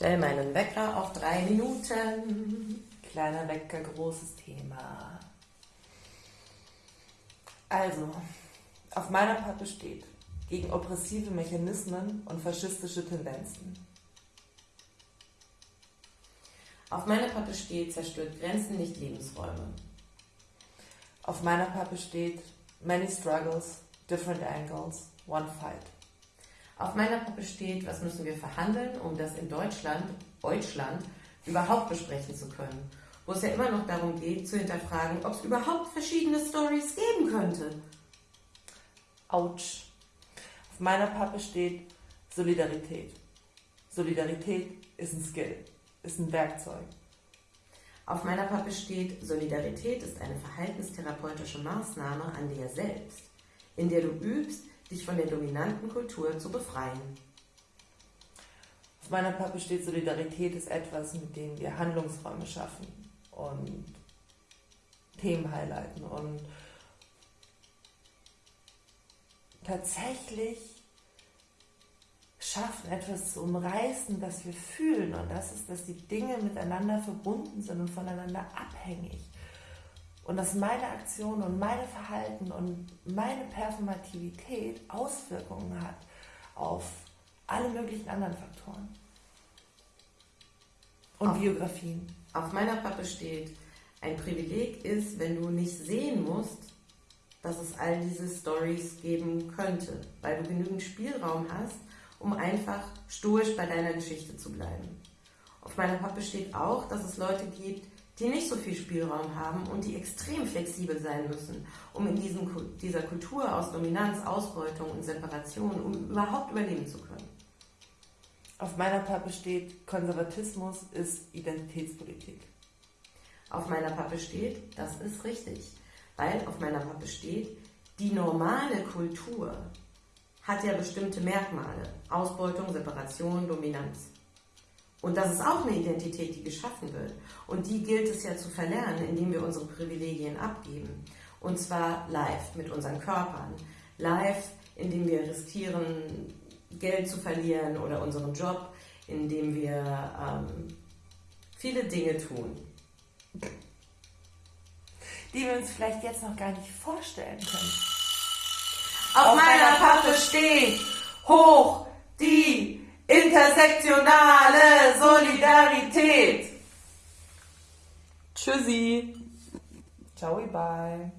Stell meinen Wecker auf drei Minuten. Kleiner Wecker, großes Thema. Also, auf meiner Pappe steht gegen oppressive Mechanismen und faschistische Tendenzen. Auf meiner Pappe steht zerstört Grenzen, nicht Lebensräume. Auf meiner Pappe steht many struggles, different angles, one fight. Auf meiner Pappe steht, was müssen wir verhandeln, um das in Deutschland, Deutschland, überhaupt besprechen zu können. Wo es ja immer noch darum geht, zu hinterfragen, ob es überhaupt verschiedene Stories geben könnte. Autsch. Auf meiner Pappe steht Solidarität. Solidarität ist ein Skill, ist ein Werkzeug. Auf meiner Pappe steht, Solidarität ist eine verhaltenstherapeutische Maßnahme an dir selbst, in der du übst, dich von der dominanten Kultur zu befreien. Auf meiner Pappe steht, Solidarität ist etwas, mit dem wir Handlungsräume schaffen und Themen highlighten und tatsächlich schaffen, etwas zu umreißen, das wir fühlen. Und das ist, dass die Dinge miteinander verbunden sind und voneinander abhängig und dass meine Aktion und meine Verhalten und meine Performativität Auswirkungen hat auf alle möglichen anderen Faktoren. Und auf, Biografien. Auf meiner Pappe steht, ein Privileg ist, wenn du nicht sehen musst, dass es all diese Stories geben könnte, weil du genügend Spielraum hast, um einfach stoisch bei deiner Geschichte zu bleiben. Auf meiner Pappe steht auch, dass es Leute gibt, die nicht so viel Spielraum haben und die extrem flexibel sein müssen, um in diesem, dieser Kultur aus Dominanz, Ausbeutung und Separation, um überhaupt überleben zu können. Auf meiner Pappe steht, Konservatismus ist Identitätspolitik. Auf meiner Pappe steht, das ist richtig, weil auf meiner Pappe steht, die normale Kultur hat ja bestimmte Merkmale. Ausbeutung, Separation, Dominanz. Und das ist auch eine Identität, die geschaffen wird. Und die gilt es ja zu verlernen, indem wir unsere Privilegien abgeben. Und zwar live mit unseren Körpern. Live, indem wir riskieren, Geld zu verlieren oder unseren Job, indem wir ähm, viele Dinge tun. Die wir uns vielleicht jetzt noch gar nicht vorstellen können. Auf, Auf meiner Pappe steht hoch die Intersektionale Solidarität. Tschüssi. Ciao, bye.